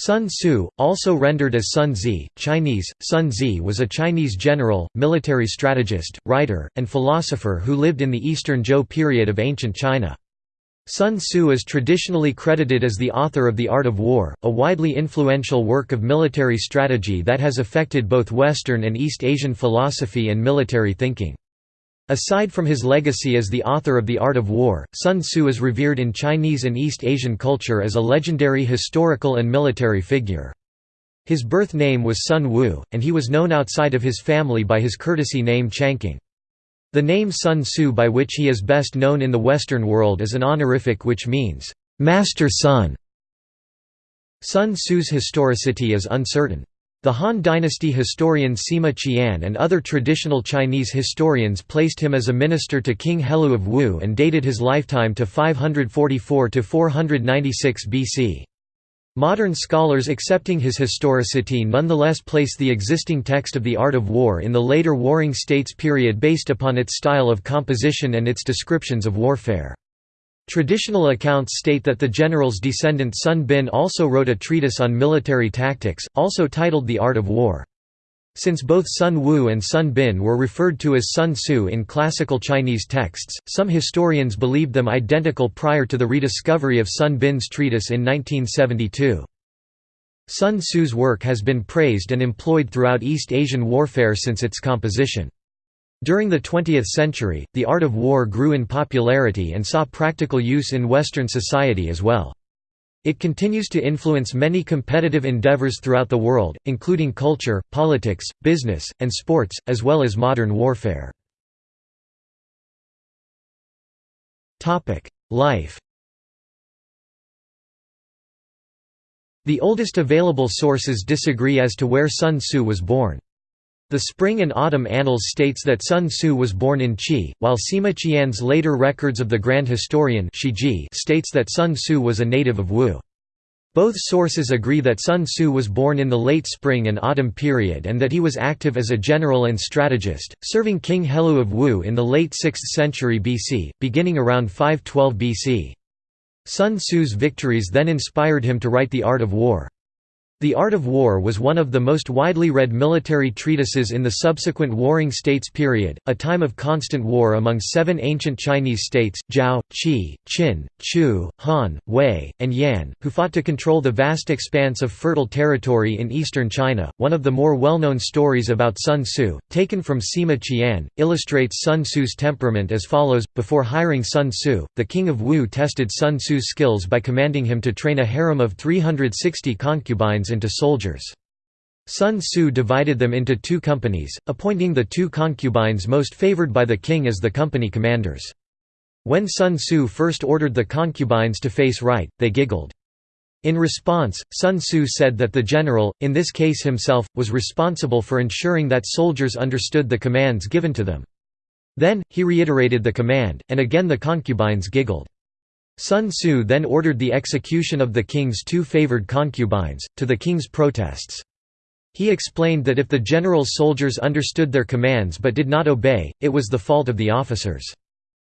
Sun Tzu, also rendered as Sun Zi, Chinese, Sun Zi was a Chinese general, military strategist, writer, and philosopher who lived in the Eastern Zhou period of ancient China. Sun Tzu is traditionally credited as the author of The Art of War, a widely influential work of military strategy that has affected both Western and East Asian philosophy and military thinking. Aside from his legacy as the author of The Art of War, Sun Tzu is revered in Chinese and East Asian culture as a legendary historical and military figure. His birth name was Sun Wu, and he was known outside of his family by his courtesy name Changqing. The name Sun Tzu by which he is best known in the Western world is an honorific which means, "'Master Sun'". Sun Tzu's historicity is uncertain. The Han dynasty historian Sima Qian and other traditional Chinese historians placed him as a minister to King Helu of Wu and dated his lifetime to 544–496 BC. Modern scholars accepting his historicity nonetheless place the existing text of the Art of War in the later Warring States period based upon its style of composition and its descriptions of warfare. Traditional accounts state that the general's descendant Sun Bin also wrote a treatise on military tactics, also titled The Art of War. Since both Sun Wu and Sun Bin were referred to as Sun Tzu in classical Chinese texts, some historians believed them identical prior to the rediscovery of Sun Bin's treatise in 1972. Sun Tzu's work has been praised and employed throughout East Asian warfare since its composition. During the 20th century, the art of war grew in popularity and saw practical use in Western society as well. It continues to influence many competitive endeavors throughout the world, including culture, politics, business, and sports, as well as modern warfare. Life The oldest available sources disagree as to where Sun Tzu was born. The Spring and Autumn Annals states that Sun Tzu was born in Qi, while Sima Qian's later records of the Grand Historian states that Sun Tzu was a native of Wu. Both sources agree that Sun Tzu was born in the late spring and autumn period and that he was active as a general and strategist, serving King Helu of Wu in the late 6th century BC, beginning around 512 BC. Sun Tzu's victories then inspired him to write The Art of War. The Art of War was one of the most widely read military treatises in the subsequent Warring States period, a time of constant war among seven ancient Chinese states, Zhao, Qi, Qin, Chu, Han, Wei, and Yan, who fought to control the vast expanse of fertile territory in eastern China. One of the more well-known stories about Sun Tzu, taken from Sima Qian, illustrates Sun Tzu's temperament as follows. Before hiring Sun Tzu, the king of Wu tested Sun Tzu's skills by commanding him to train a harem of 360 concubines into soldiers. Sun Tzu divided them into two companies, appointing the two concubines most favored by the king as the company commanders. When Sun Tzu first ordered the concubines to face right, they giggled. In response, Sun Tzu said that the general, in this case himself, was responsible for ensuring that soldiers understood the commands given to them. Then, he reiterated the command, and again the concubines giggled. Sun Tzu then ordered the execution of the king's two favored concubines, to the king's protests. He explained that if the general's soldiers understood their commands but did not obey, it was the fault of the officers.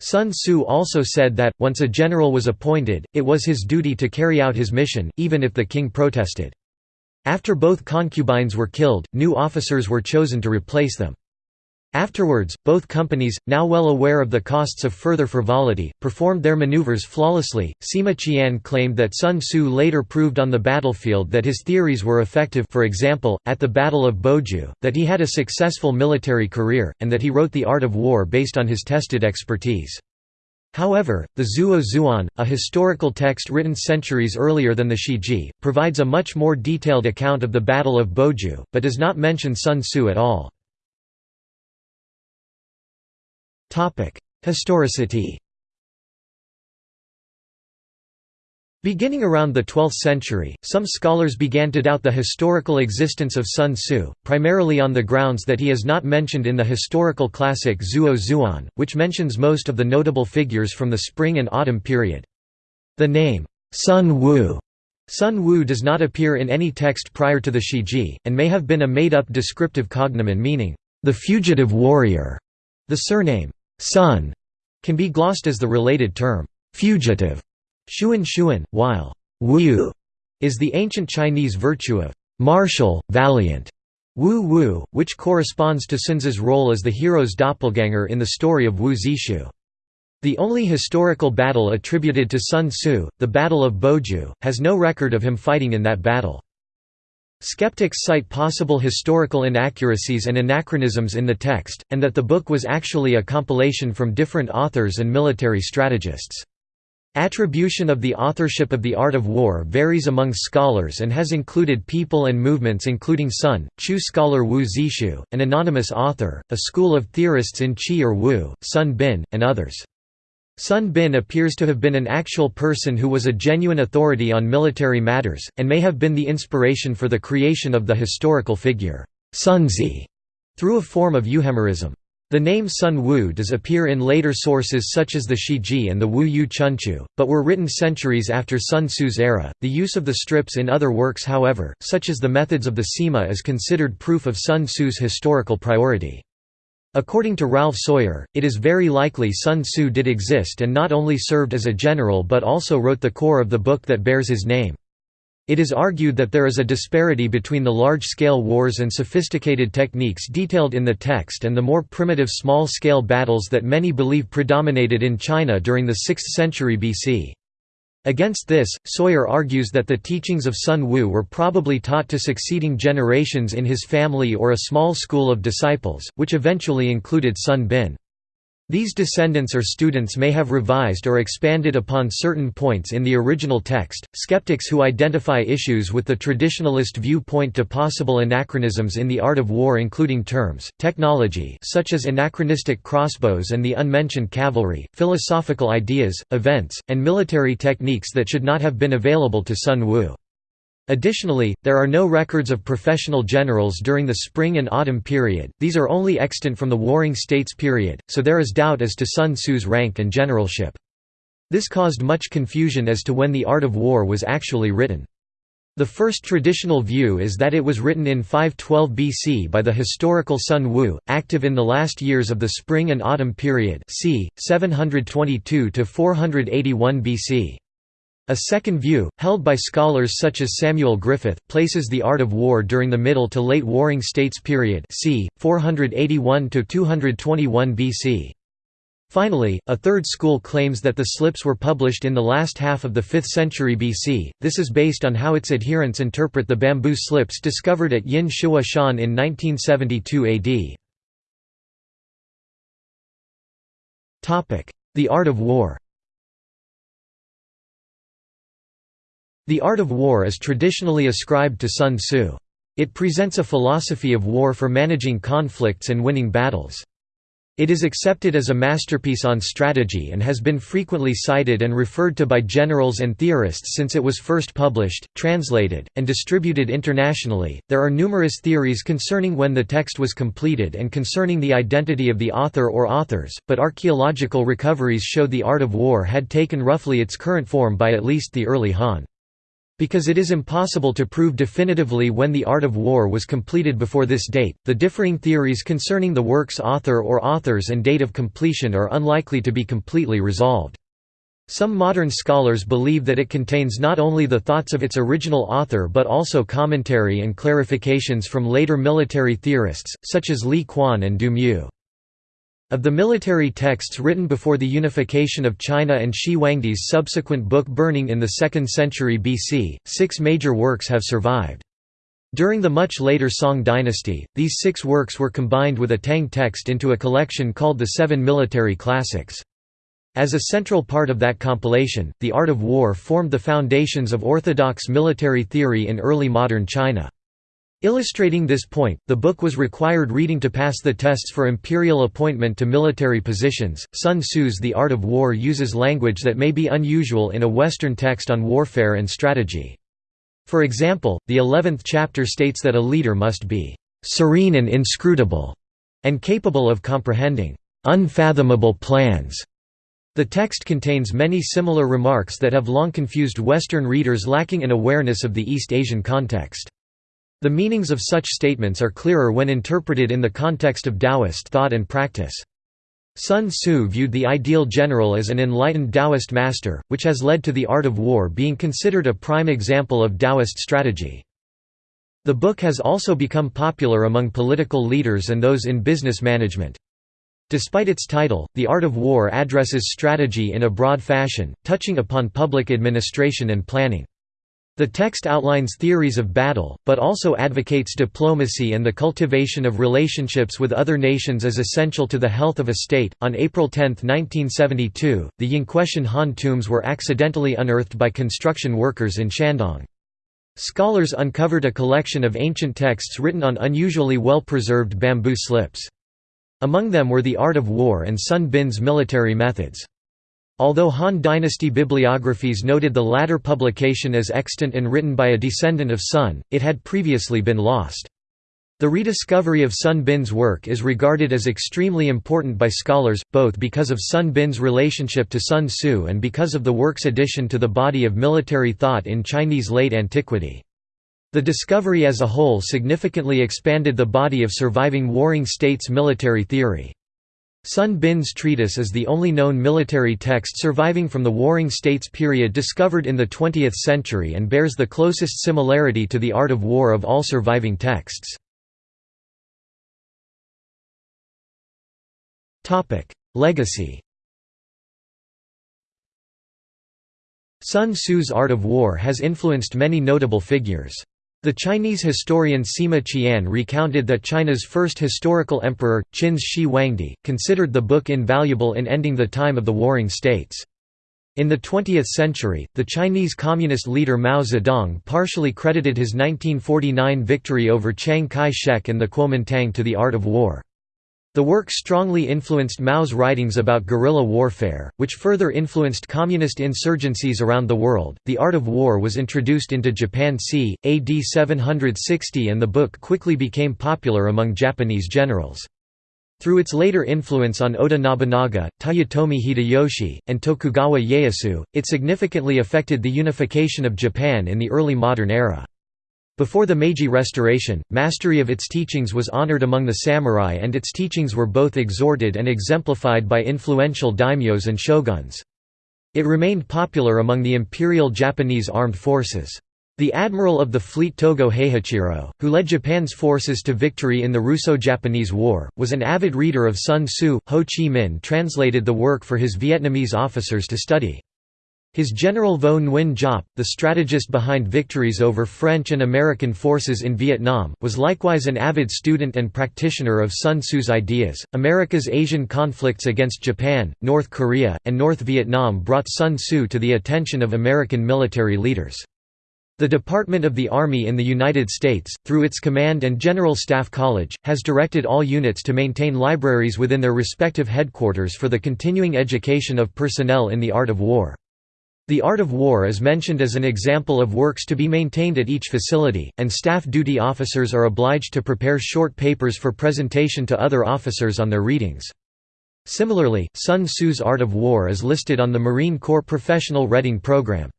Sun Tzu also said that, once a general was appointed, it was his duty to carry out his mission, even if the king protested. After both concubines were killed, new officers were chosen to replace them. Afterwards, both companies, now well aware of the costs of further frivolity, performed their maneuvers flawlessly. Sima Qian claimed that Sun Tzu later proved on the battlefield that his theories were effective for example, at the Battle of Boju, that he had a successful military career, and that he wrote The Art of War based on his tested expertise. However, the Zuo Zhuan, a historical text written centuries earlier than the Shiji, provides a much more detailed account of the Battle of Boju, but does not mention Sun Tzu at all. Historicity Beginning around the 12th century, some scholars began to doubt the historical existence of Sun Tzu, primarily on the grounds that he is not mentioned in the historical classic Zuo Zhuan, which mentions most of the notable figures from the spring and autumn period. The name, Sun Wu, Sun Wu does not appear in any text prior to the Shiji, and may have been a made-up descriptive cognomen meaning, the fugitive warrior. The surname, Sun can be glossed as the related term fugitive, shuan shuan, while wu is the ancient Chinese virtue of martial, valiant, Wu Wu, which corresponds to Sun's role as the hero's doppelganger in the story of Wu Zixu. The only historical battle attributed to Sun Tzu, the Battle of Boju, has no record of him fighting in that battle. Skeptics cite possible historical inaccuracies and anachronisms in the text, and that the book was actually a compilation from different authors and military strategists. Attribution of the authorship of The Art of War varies among scholars and has included people and movements including Sun, Chu scholar Wu Zixu, an anonymous author, a school of theorists in Qi or Wu, Sun Bin, and others. Sun Bin appears to have been an actual person who was a genuine authority on military matters, and may have been the inspiration for the creation of the historical figure, Sunzi, through a form of euhemerism. The name Sun Wu does appear in later sources such as the Shiji and the Wu Yue Chunqiu, but were written centuries after Sun Tzu's era. The use of the strips in other works, however, such as the Methods of the Sima, is considered proof of Sun Tzu's historical priority. According to Ralph Sawyer, it is very likely Sun Tzu did exist and not only served as a general but also wrote the core of the book that bears his name. It is argued that there is a disparity between the large-scale wars and sophisticated techniques detailed in the text and the more primitive small-scale battles that many believe predominated in China during the 6th century BC. Against this, Sawyer argues that the teachings of Sun Wu were probably taught to succeeding generations in his family or a small school of disciples, which eventually included Sun Bin. These descendants or students may have revised or expanded upon certain points in the original text. Skeptics who identify issues with the traditionalist viewpoint to possible anachronisms in the art of war, including terms, technology such as anachronistic crossbows and the unmentioned cavalry, philosophical ideas, events, and military techniques that should not have been available to Sun Wu. Additionally, there are no records of professional generals during the spring and autumn period, these are only extant from the Warring States period, so there is doubt as to Sun Tzu's rank and generalship. This caused much confusion as to when the art of war was actually written. The first traditional view is that it was written in 512 BC by the historical Sun Wu, active in the last years of the spring and autumn period c. 722–481 BC. A second view, held by scholars such as Samuel Griffith, places the art of war during the Middle to Late Warring States period c. 481–221 BC. Finally, a third school claims that the slips were published in the last half of the 5th century BC, this is based on how its adherents interpret the bamboo slips discovered at Yin Shihua Shan in 1972 AD. The art of war The art of war is traditionally ascribed to Sun Tzu. It presents a philosophy of war for managing conflicts and winning battles. It is accepted as a masterpiece on strategy and has been frequently cited and referred to by generals and theorists since it was first published, translated, and distributed internationally. There are numerous theories concerning when the text was completed and concerning the identity of the author or authors, but archaeological recoveries show the art of war had taken roughly its current form by at least the early Han. Because it is impossible to prove definitively when the art of war was completed before this date, the differing theories concerning the work's author or authors and date of completion are unlikely to be completely resolved. Some modern scholars believe that it contains not only the thoughts of its original author but also commentary and clarifications from later military theorists, such as Li Quan and Du Mu. Of the military texts written before the unification of China and Shi Huangdi's subsequent book burning in the 2nd century BC, six major works have survived. During the much later Song dynasty, these six works were combined with a Tang text into a collection called the Seven Military Classics. As a central part of that compilation, the art of war formed the foundations of orthodox military theory in early modern China. Illustrating this point, the book was required reading to pass the tests for imperial appointment to military positions. Sun Tzu's The Art of War uses language that may be unusual in a Western text on warfare and strategy. For example, the eleventh chapter states that a leader must be serene and inscrutable, and capable of comprehending unfathomable plans. The text contains many similar remarks that have long confused Western readers lacking an awareness of the East Asian context. The meanings of such statements are clearer when interpreted in the context of Taoist thought and practice. Sun Tzu viewed the ideal general as an enlightened Taoist master, which has led to the art of war being considered a prime example of Taoist strategy. The book has also become popular among political leaders and those in business management. Despite its title, The Art of War addresses strategy in a broad fashion, touching upon public administration and planning. The text outlines theories of battle, but also advocates diplomacy and the cultivation of relationships with other nations as essential to the health of a state. On April 10, 1972, the Yinqueshan Han tombs were accidentally unearthed by construction workers in Shandong. Scholars uncovered a collection of ancient texts written on unusually well-preserved bamboo slips. Among them were the art of war and Sun Bin's military methods. Although Han dynasty bibliographies noted the latter publication as extant and written by a descendant of Sun, it had previously been lost. The rediscovery of Sun Bin's work is regarded as extremely important by scholars, both because of Sun Bin's relationship to Sun Tzu and because of the work's addition to the body of military thought in Chinese late antiquity. The discovery as a whole significantly expanded the body of surviving warring states' military theory. Sun Bin's treatise is the only known military text surviving from the Warring States period discovered in the 20th century and bears the closest similarity to the art of war of all surviving texts. Legacy Sun Tzu's art of war has influenced many notable figures. The Chinese historian Sima Qian recounted that China's first historical emperor, Qin's Shi Huangdi, considered the book invaluable in ending the time of the warring states. In the 20th century, the Chinese communist leader Mao Zedong partially credited his 1949 victory over Chiang Kai-shek and the Kuomintang to the art of war. The work strongly influenced Mao's writings about guerrilla warfare, which further influenced communist insurgencies around the world. The art of war was introduced into Japan c. AD 760 and the book quickly became popular among Japanese generals. Through its later influence on Oda Nobunaga, Toyotomi Hideyoshi, and Tokugawa Ieyasu, it significantly affected the unification of Japan in the early modern era. Before the Meiji Restoration, mastery of its teachings was honored among the samurai and its teachings were both exhorted and exemplified by influential daimyos and shoguns. It remained popular among the imperial Japanese armed forces. The admiral of the fleet Togo Heihachiro, who led Japan's forces to victory in the Russo-Japanese War, was an avid reader of Sun Tzu. Ho Chi Minh translated the work for his Vietnamese officers to study. His general Vo Nguyen Giap, the strategist behind victories over French and American forces in Vietnam, was likewise an avid student and practitioner of Sun Tzu's ideas. America's Asian conflicts against Japan, North Korea, and North Vietnam brought Sun Tzu to the attention of American military leaders. The Department of the Army in the United States, through its Command and General Staff College, has directed all units to maintain libraries within their respective headquarters for the continuing education of personnel in the art of war. The art of war is mentioned as an example of works to be maintained at each facility, and staff duty officers are obliged to prepare short papers for presentation to other officers on their readings. Similarly, Sun Tzu's Art of War is listed on the Marine Corps Professional Reading Program.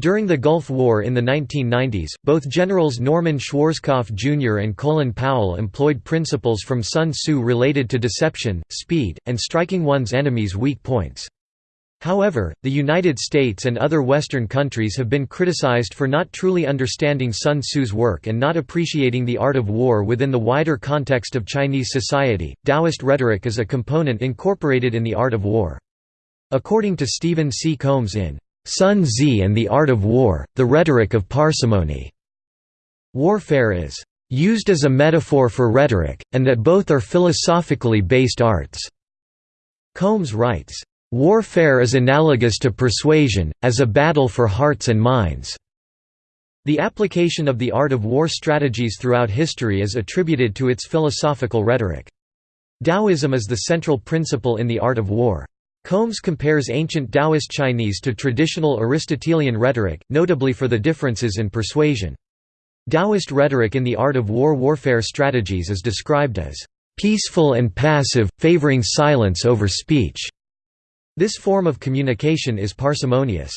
During the Gulf War in the 1990s, both Generals Norman Schwarzkopf Jr. and Colin Powell employed principles from Sun Tzu related to deception, speed, and striking one's enemy's weak points. However, the United States and other Western countries have been criticized for not truly understanding Sun Tzu's work and not appreciating the art of war within the wider context of Chinese society. Taoist rhetoric is a component incorporated in the art of war. According to Steven C. Combs in Sun Tzu and the Art of War, The Rhetoric of Parsimony, warfare is used as a metaphor for rhetoric, and that both are philosophically based arts. Combs writes, Warfare is analogous to persuasion, as a battle for hearts and minds. The application of the art of war strategies throughout history is attributed to its philosophical rhetoric. Taoism is the central principle in the art of war. Combs compares ancient Taoist Chinese to traditional Aristotelian rhetoric, notably for the differences in persuasion. Taoist rhetoric in the art of war warfare strategies is described as peaceful and passive, favoring silence over speech. This form of communication is parsimonious.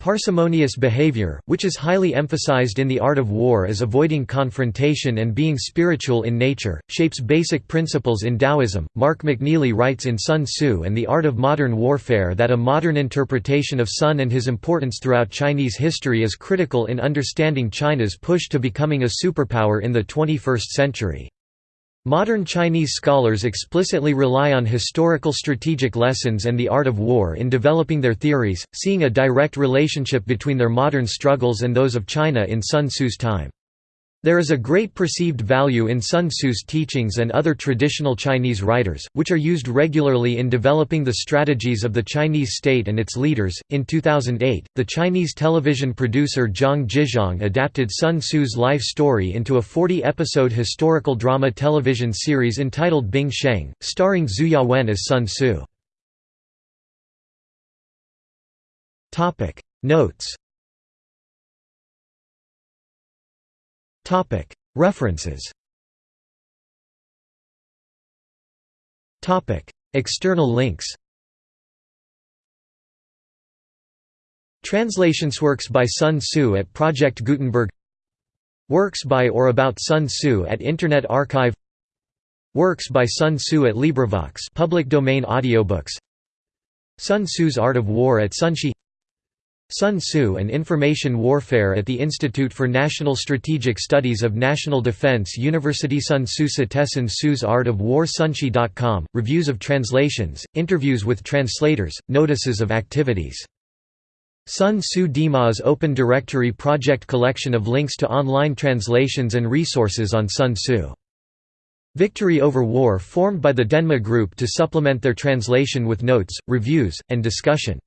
Parsimonious behavior, which is highly emphasized in the art of war as avoiding confrontation and being spiritual in nature, shapes basic principles in Taoism. Mark McNeilly writes in Sun Tzu and the Art of Modern Warfare that a modern interpretation of Sun and his importance throughout Chinese history is critical in understanding China's push to becoming a superpower in the 21st century. Modern Chinese scholars explicitly rely on historical strategic lessons and the art of war in developing their theories, seeing a direct relationship between their modern struggles and those of China in Sun Tzu's time. There is a great perceived value in Sun Tzu's teachings and other traditional Chinese writers, which are used regularly in developing the strategies of the Chinese state and its leaders. In 2008, the Chinese television producer Zhang Zhixiang adapted Sun Tzu's life story into a 40 episode historical drama television series entitled Bing Sheng, starring Zhu Yawen as Sun Tzu. Notes References. External links. Translations Works by Sun Tzu at Project Gutenberg. Works by or about Sun Tzu at Internet Archive. Works by Sun Tzu at LibriVox public domain audiobooks. Sun Tzu's Art of War at Sonshi Sun Tzu and Information Warfare at the Institute for National Strategic Studies of National Defense University Sun Tzu Citizen Tzu's Art of War Sonshi.com, reviews of translations, interviews with translators, notices of activities. Sun Tzu Dima's Open Directory project collection of links to online translations and resources on Sun Tzu. Victory over War formed by the Denma Group to supplement their translation with notes, reviews, and discussion.